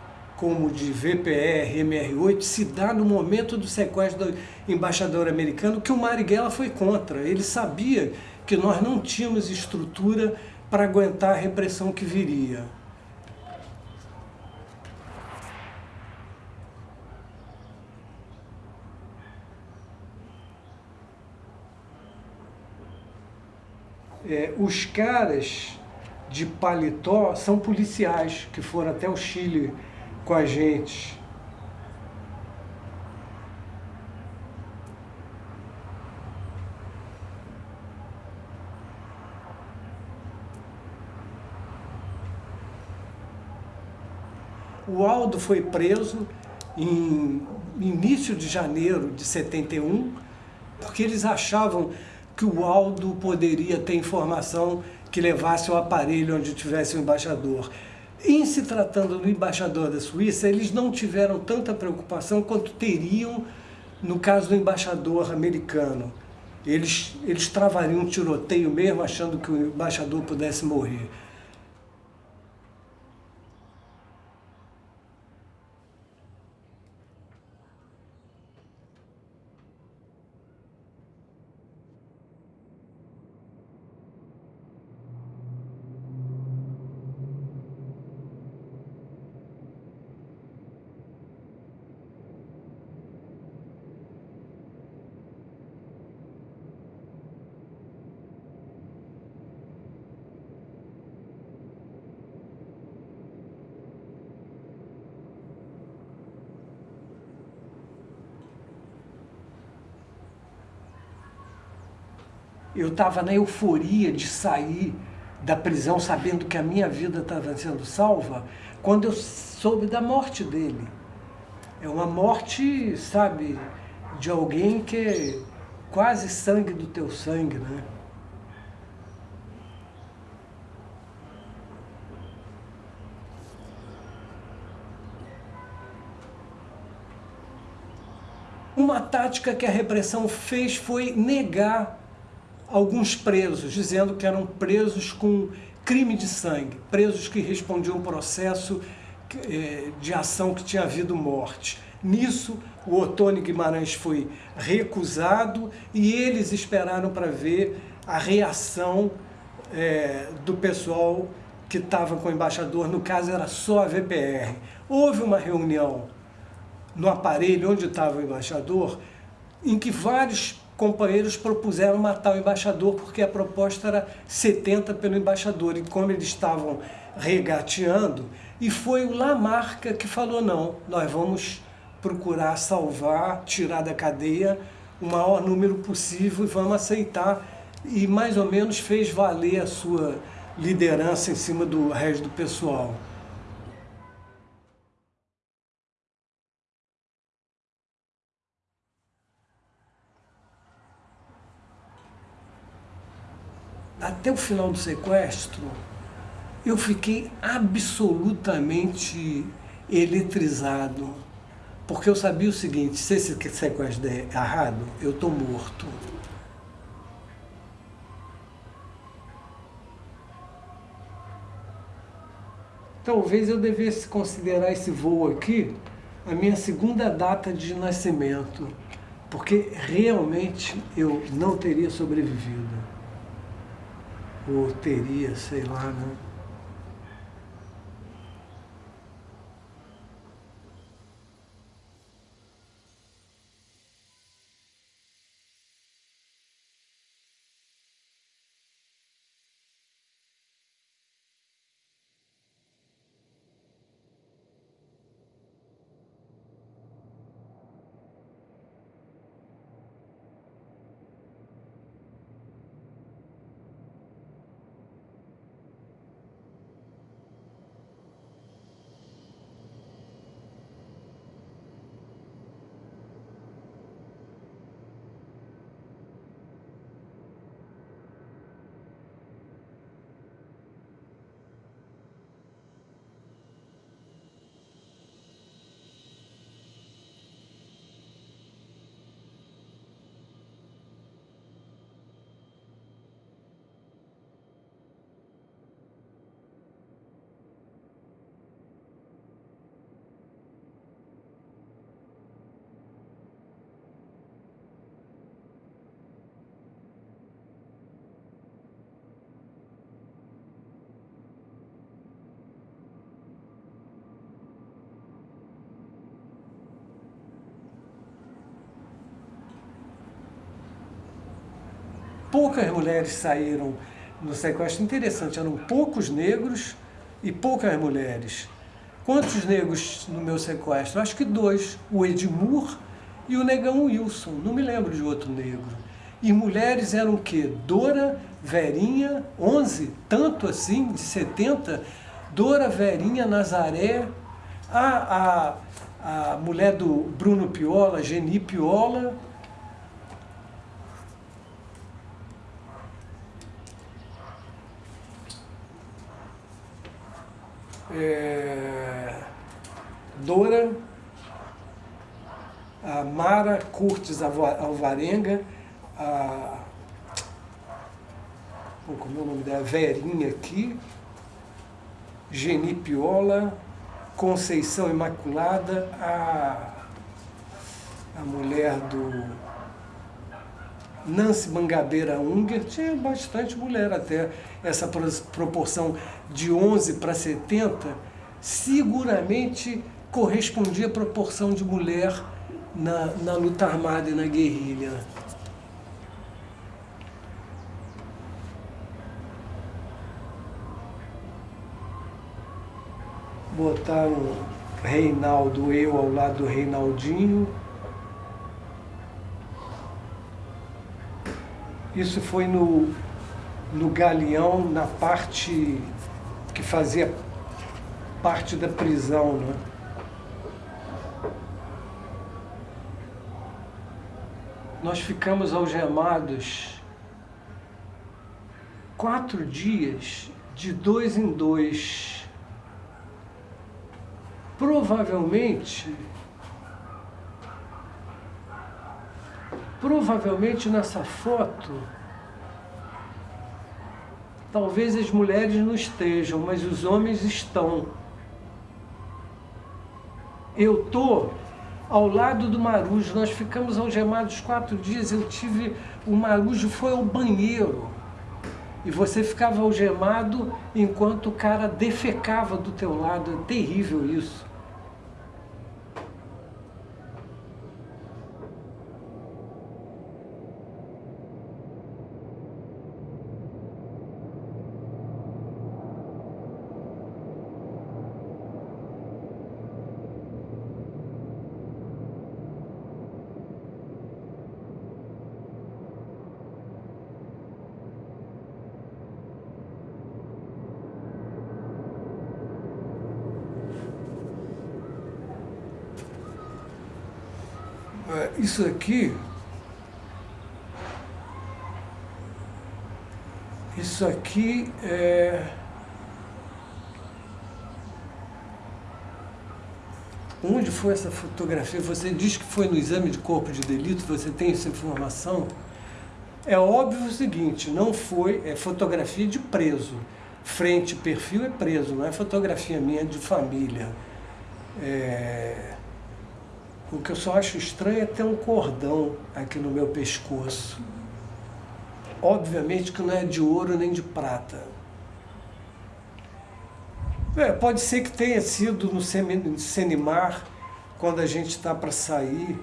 [SPEAKER 5] como de VPR, MR8, se dá no momento do sequestro do embaixador americano, que o Marighella foi contra. Ele sabia que nós não tínhamos estrutura para aguentar a repressão que viria. É, os caras de paletó são policiais que foram até o Chile com a gente. O Aldo foi preso em início de janeiro de 71, porque eles achavam que o Aldo poderia ter informação que levasse o aparelho onde tivesse o embaixador. Em se tratando do embaixador da Suíça, eles não tiveram tanta preocupação quanto teriam no caso do embaixador americano. Eles, eles travariam um tiroteio mesmo, achando que o embaixador pudesse morrer. Estava na euforia de sair da prisão sabendo que a minha vida estava sendo salva, quando eu soube da morte dele. É uma morte, sabe, de alguém que é quase sangue do teu sangue, né? Uma tática que a repressão fez foi negar alguns presos, dizendo que eram presos com crime de sangue, presos que respondiam processo eh, de ação que tinha havido morte. Nisso, o Otônio Guimarães foi recusado e eles esperaram para ver a reação é, do pessoal que estava com o embaixador, no caso era só a VPR. Houve uma reunião no aparelho onde estava o embaixador, em que vários companheiros propuseram matar o embaixador porque a proposta era 70 pelo embaixador. E como eles estavam regateando, e foi o Lamarca que falou, não, nós vamos procurar salvar, tirar da cadeia o maior número possível e vamos aceitar. E mais ou menos fez valer a sua liderança em cima do resto do pessoal. Até o final do sequestro, eu fiquei absolutamente eletrizado. Porque eu sabia o seguinte, se esse sequestro der errado, eu estou morto. Talvez eu devesse considerar esse voo aqui a minha segunda data de nascimento, porque realmente eu não teria sobrevivido ou teria, sei lá, né? Poucas mulheres saíram no sequestro. Interessante, eram poucos negros e poucas mulheres. Quantos negros no meu sequestro? Acho que dois, o Edmur e o negão Wilson, não me lembro de outro negro. E mulheres eram o quê? Dora, Verinha, 11, tanto assim, de 70, Dora, Verinha, Nazaré, a, a, a mulher do Bruno Piola, Geni Piola, é, Dora, a Mara Curtis Alvarenga, a, como é o nome dela? Verinha aqui, Geni Piola, Conceição Imaculada, a, a mulher do Nancy Mangabeira Unger, tinha bastante mulher até, essa proporção de 11 para 70, seguramente correspondia à proporção de mulher na, na luta armada e na guerrilha. Botaram Reinaldo, eu ao lado do Reinaldinho. Isso foi no, no Galeão, na parte que fazia parte da prisão, né? Nós ficamos algemados quatro dias, de dois em dois. Provavelmente, provavelmente nessa foto, talvez as mulheres não estejam, mas os homens estão. Eu estou ao lado do Marujo. Nós ficamos algemados quatro dias. Eu tive. O Marujo foi ao banheiro. E você ficava algemado enquanto o cara defecava do teu lado. É terrível isso. Isso aqui, isso aqui é... Onde foi essa fotografia? Você diz que foi no exame de corpo de delito, você tem essa informação? É óbvio o seguinte, não foi, é fotografia de preso. Frente perfil é preso, não é fotografia minha de família. É... O que eu só acho estranho é ter um cordão aqui no meu pescoço. Obviamente que não é de ouro nem de prata. É, pode ser que tenha sido no Senimar, quando a gente está para sair.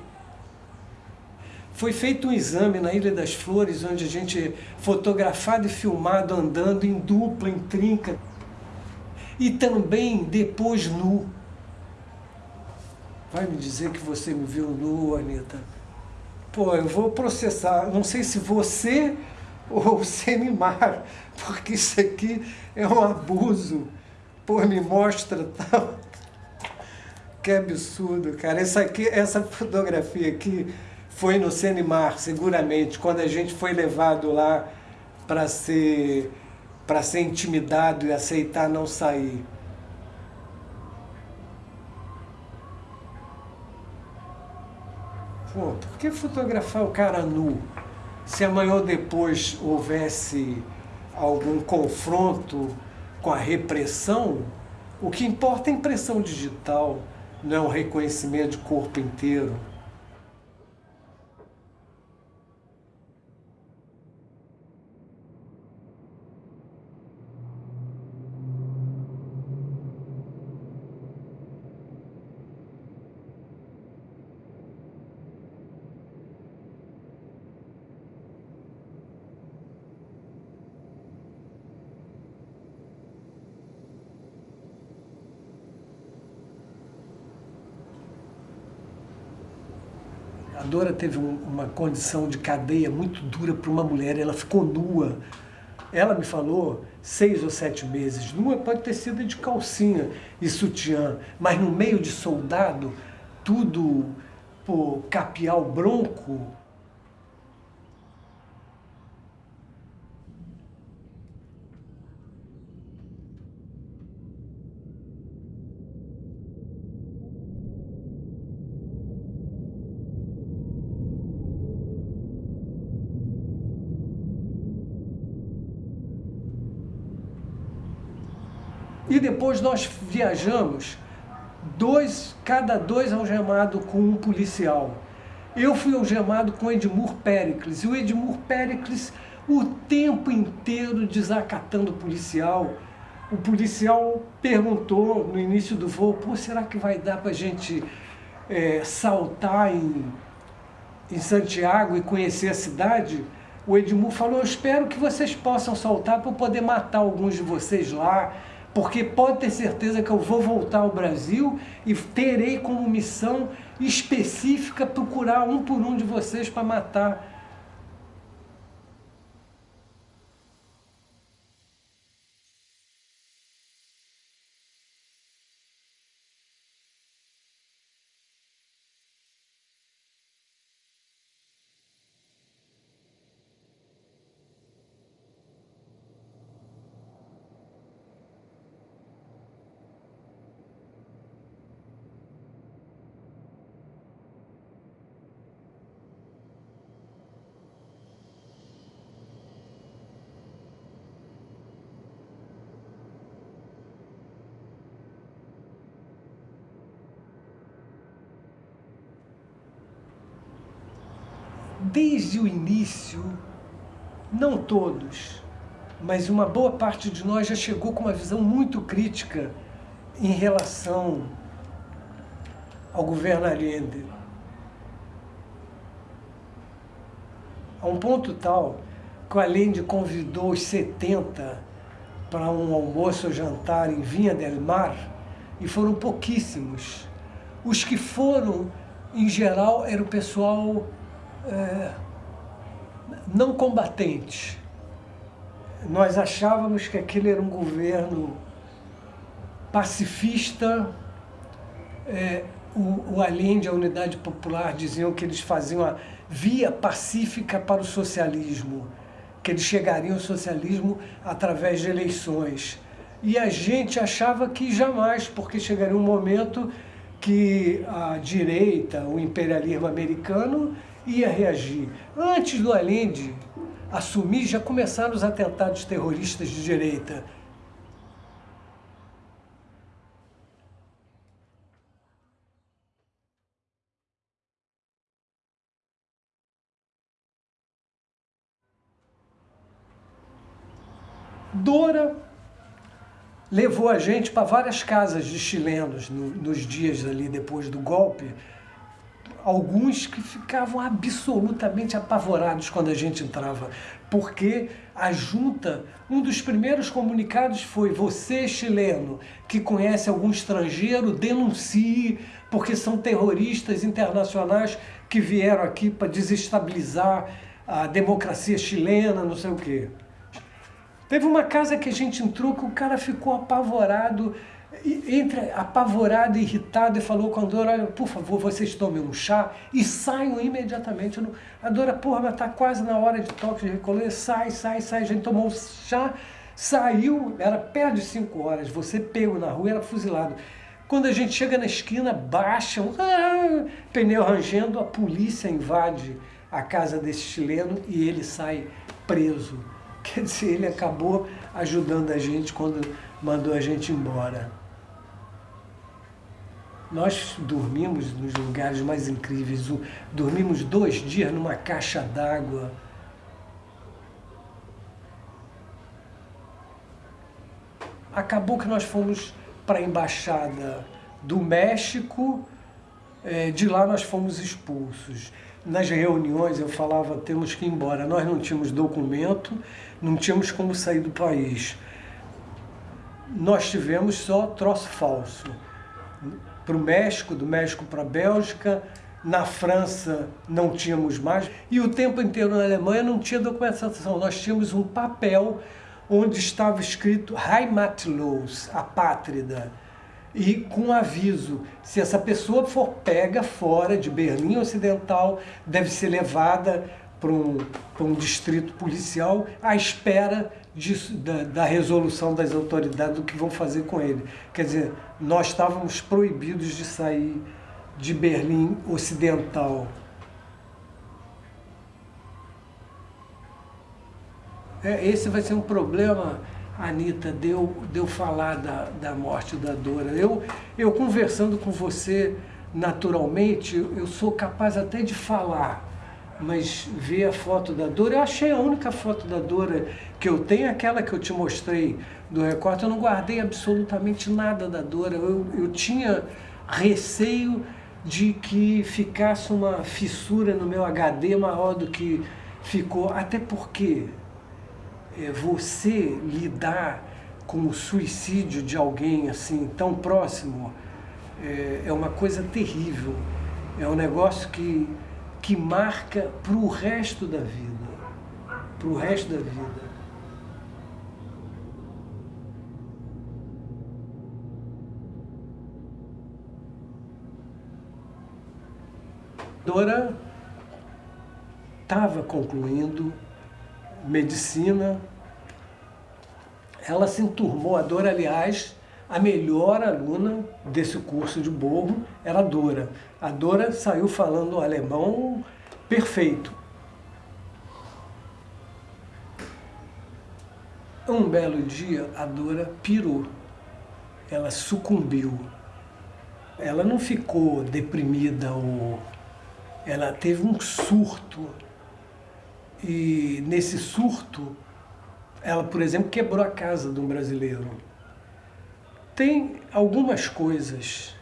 [SPEAKER 5] Foi feito um exame na Ilha das Flores, onde a gente fotografado e filmado andando em dupla, em trinca. E também depois nu. Vai me dizer que você me viu nu, Anitta? Pô, eu vou processar. Não sei se você ou o Semimar, porque isso aqui é um abuso. Pô, me mostra tal. Que absurdo, cara. Essa, aqui, essa fotografia aqui foi no Senimar, seguramente, quando a gente foi levado lá para ser, ser intimidado e aceitar não sair. Pô, por que fotografar o cara nu? Se amanhã ou depois houvesse algum confronto com a repressão, o que importa é a impressão digital, não é um reconhecimento de corpo inteiro. Dora teve um, uma condição de cadeia muito dura para uma mulher, ela ficou nua. Ela me falou seis ou sete meses. Nua pode ter sido de calcinha e sutiã, mas no meio de soldado, tudo por capial bronco, Depois nós viajamos, dois, cada dois algemados com um policial. Eu fui algemado com Edmur Pericles, e o Edmur Pericles o tempo inteiro desacatando o policial. O policial perguntou no início do voo, pô, será que vai dar para a gente é, saltar em, em Santiago e conhecer a cidade? O Edmur falou, eu espero que vocês possam saltar para eu poder matar alguns de vocês lá, porque pode ter certeza que eu vou voltar ao Brasil e terei como missão específica procurar um por um de vocês para matar desde o início, não todos, mas uma boa parte de nós já chegou com uma visão muito crítica em relação ao governo Allende. A um ponto tal que o Allende convidou os 70 para um almoço ou jantar em Vinha del Mar e foram pouquíssimos. Os que foram, em geral, era o pessoal é, não combatente. Nós achávamos que aquele era um governo pacifista, é, o, o Allende e a Unidade Popular diziam que eles faziam a via pacífica para o socialismo, que eles chegariam ao socialismo através de eleições. E a gente achava que jamais, porque chegaria um momento que a direita, o imperialismo americano, ia reagir. Antes do Allende assumir, já começaram os atentados terroristas de direita. Dora levou a gente para várias casas de chilenos no, nos dias ali depois do golpe, alguns que ficavam absolutamente apavorados quando a gente entrava, porque a junta, um dos primeiros comunicados foi você chileno que conhece algum estrangeiro, denuncie, porque são terroristas internacionais que vieram aqui para desestabilizar a democracia chilena, não sei o quê. Teve uma casa que a gente entrou que o cara ficou apavorado, entra apavorado, irritado e falou com a Dora, olha, por favor, vocês tomem um chá e saiam imediatamente. A Dora, porra, mas tá quase na hora de toque de recolher, sai, sai, sai. A gente tomou um chá, saiu, era perto de 5 horas, você pego na rua, era fuzilado. Quando a gente chega na esquina, baixam, ah, pneu rangendo, a polícia invade a casa desse chileno e ele sai preso. Quer dizer, ele acabou ajudando a gente quando mandou a gente embora. Nós dormimos nos lugares mais incríveis. Dormimos dois dias numa caixa d'água. Acabou que nós fomos para a embaixada do México, é, de lá nós fomos expulsos. Nas reuniões eu falava, temos que ir embora. Nós não tínhamos documento, não tínhamos como sair do país. Nós tivemos só troço falso para o México, do México para a Bélgica, na França não tínhamos mais, e o tempo inteiro na Alemanha não tinha documentação, nós tínhamos um papel onde estava escrito Heimatlos, a pátrida, e com aviso, se essa pessoa for pega fora de Berlim Ocidental, deve ser levada para um, para um distrito policial à espera de, da, da, resolução das autoridades do que vão fazer com ele. Quer dizer, nós estávamos proibidos de sair de Berlim Ocidental. É, esse vai ser um problema Anitta, deu, deu falar da, da morte da Dora. Eu, eu conversando com você naturalmente, eu sou capaz até de falar, mas ver a foto da Dora, eu achei a única foto da Dora que eu tenho, aquela que eu te mostrei do recorte, eu não guardei absolutamente nada da Dora. Eu, eu tinha receio de que ficasse uma fissura no meu HD maior do que ficou, até porque é, você lidar com o suicídio de alguém assim tão próximo é, é uma coisa terrível. É um negócio que, que marca para o resto da vida. Para o resto da vida. Dora estava concluindo medicina. Ela se enturmou, a Dora, aliás, a melhor aluna desse curso de borro era a Dora. A Dora saiu falando alemão perfeito. Um belo dia, a Dora pirou. Ela sucumbiu. Ela não ficou deprimida ou... Ela teve um surto e nesse surto, ela, por exemplo, quebrou a casa de um brasileiro. Tem algumas coisas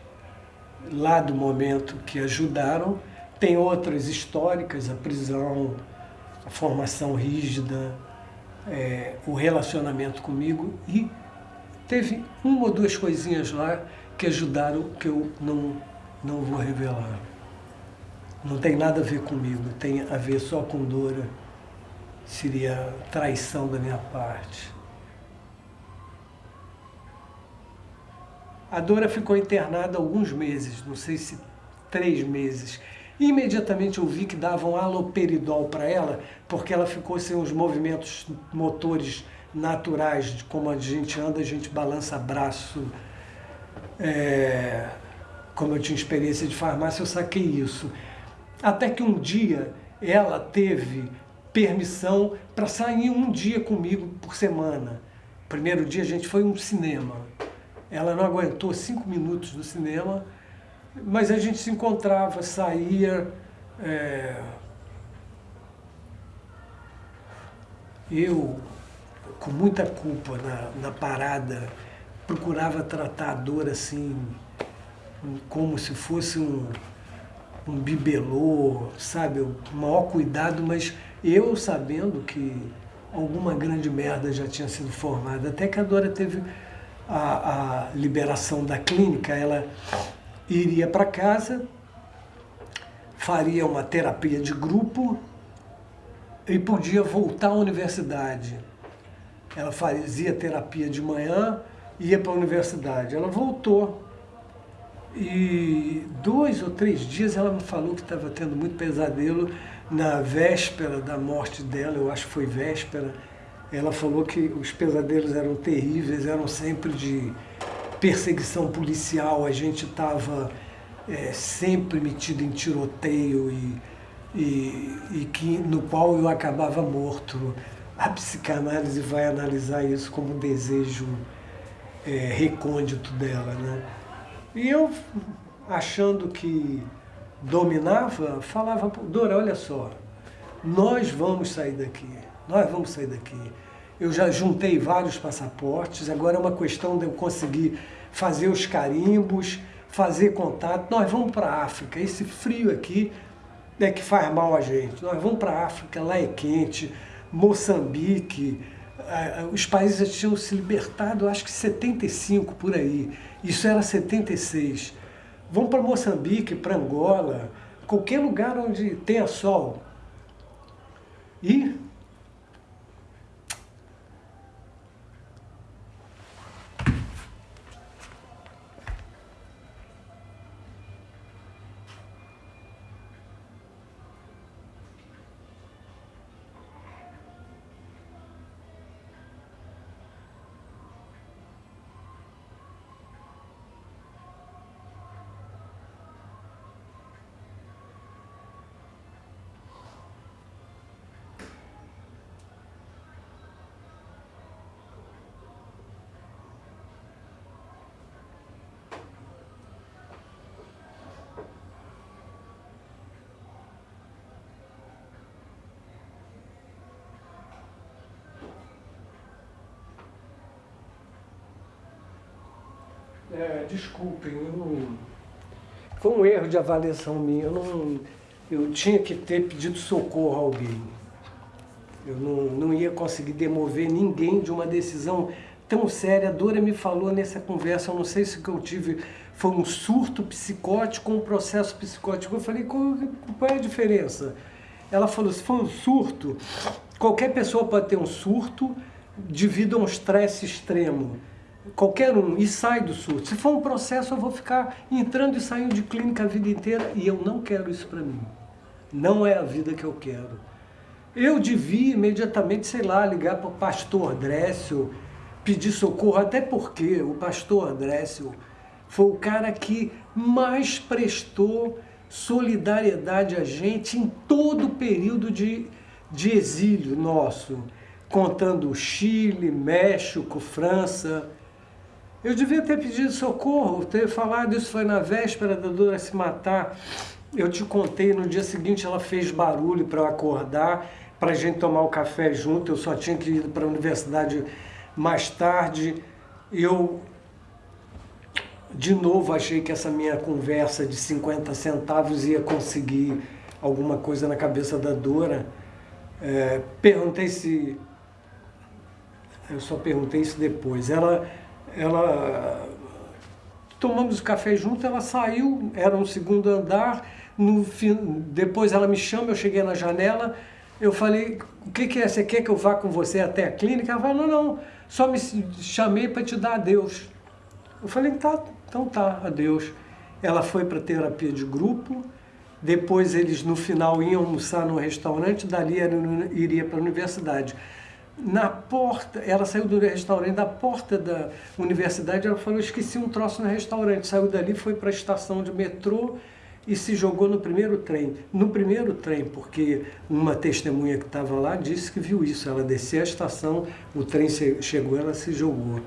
[SPEAKER 5] lá do momento que ajudaram, tem outras históricas, a prisão, a formação rígida, é, o relacionamento comigo e teve uma ou duas coisinhas lá que ajudaram que eu não, não vou revelar. Não tem nada a ver comigo, tem a ver só com Dora seria traição da minha parte. A Dora ficou internada alguns meses, não sei se três meses. Imediatamente eu vi que davam aloperidol para ela, porque ela ficou sem os movimentos motores naturais, como a gente anda, a gente balança braço. É... Como eu tinha experiência de farmácia, eu saquei isso. Até que um dia ela teve permissão para sair um dia comigo por semana. Primeiro dia a gente foi um cinema. Ela não aguentou cinco minutos no cinema, mas a gente se encontrava, saía. É... Eu, com muita culpa na, na parada, procurava tratar a dor assim, como se fosse um, um bibelô, sabe? O maior cuidado, mas eu sabendo que alguma grande merda já tinha sido formada, até que a Dora teve a, a liberação da clínica, ela iria para casa, faria uma terapia de grupo e podia voltar à universidade. Ela fazia terapia de manhã, ia para a universidade. Ela voltou. E dois ou três dias ela me falou que estava tendo muito pesadelo na véspera da morte dela, eu acho que foi véspera, ela falou que os pesadelos eram terríveis, eram sempre de perseguição policial, a gente estava é, sempre metido em tiroteio e, e, e, que, no qual eu acabava morto. A psicanálise vai analisar isso como um desejo é, recôndito dela. Né? E eu, achando que dominava, falava, Dora, olha só, nós vamos sair daqui, nós vamos sair daqui. Eu já juntei vários passaportes, agora é uma questão de eu conseguir fazer os carimbos, fazer contato. Nós vamos para a África, esse frio aqui é que faz mal a gente. Nós vamos para a África, lá é quente, Moçambique, os países tinham se libertado, acho que 75 por aí. Isso era 76. Vão para Moçambique, para Angola, qualquer lugar onde tenha sol. E É, desculpem, eu não... foi um erro de avaliação minha. Eu, não... eu tinha que ter pedido socorro a alguém. Eu não, não ia conseguir demover ninguém de uma decisão tão séria. A Dora me falou nessa conversa, eu não sei se o que eu tive foi um surto psicótico um processo psicótico. Eu falei, qual, qual é a diferença? Ela falou, se for um surto, qualquer pessoa pode ter um surto devido a um estresse extremo. Qualquer um, e sai do surto. Se for um processo, eu vou ficar entrando e saindo de clínica a vida inteira e eu não quero isso para mim. Não é a vida que eu quero. Eu devia imediatamente, sei lá, ligar para o pastor Drécio, pedir socorro, até porque o pastor Drécio foi o cara que mais prestou solidariedade a gente em todo o período de, de exílio nosso, contando Chile, México, França. Eu devia ter pedido socorro, ter falado isso foi na véspera da Dora se matar. Eu te contei, no dia seguinte ela fez barulho para eu acordar, para a gente tomar o café junto, eu só tinha que ir para a universidade mais tarde, eu de novo achei que essa minha conversa de 50 centavos ia conseguir alguma coisa na cabeça da Dora. É, perguntei se... Eu só perguntei isso depois. Ela, ela... Tomamos o café junto, ela saiu, era um segundo andar, no, depois ela me chama, eu cheguei na janela, eu falei, o que, que é? Você quer que eu vá com você até a clínica? Ela falou, não, não, só me chamei para te dar adeus. Eu falei, tá, então tá, adeus. Ela foi para terapia de grupo, depois eles no final iam almoçar no restaurante, dali ela iria para a universidade. Na porta, ela saiu do restaurante, da porta da universidade, ela falou, esqueci um troço no restaurante. Saiu dali, foi para a estação de metrô, e se jogou no primeiro trem. No primeiro trem, porque uma testemunha que estava lá disse que viu isso. Ela desceu a estação, o trem chegou, ela se jogou.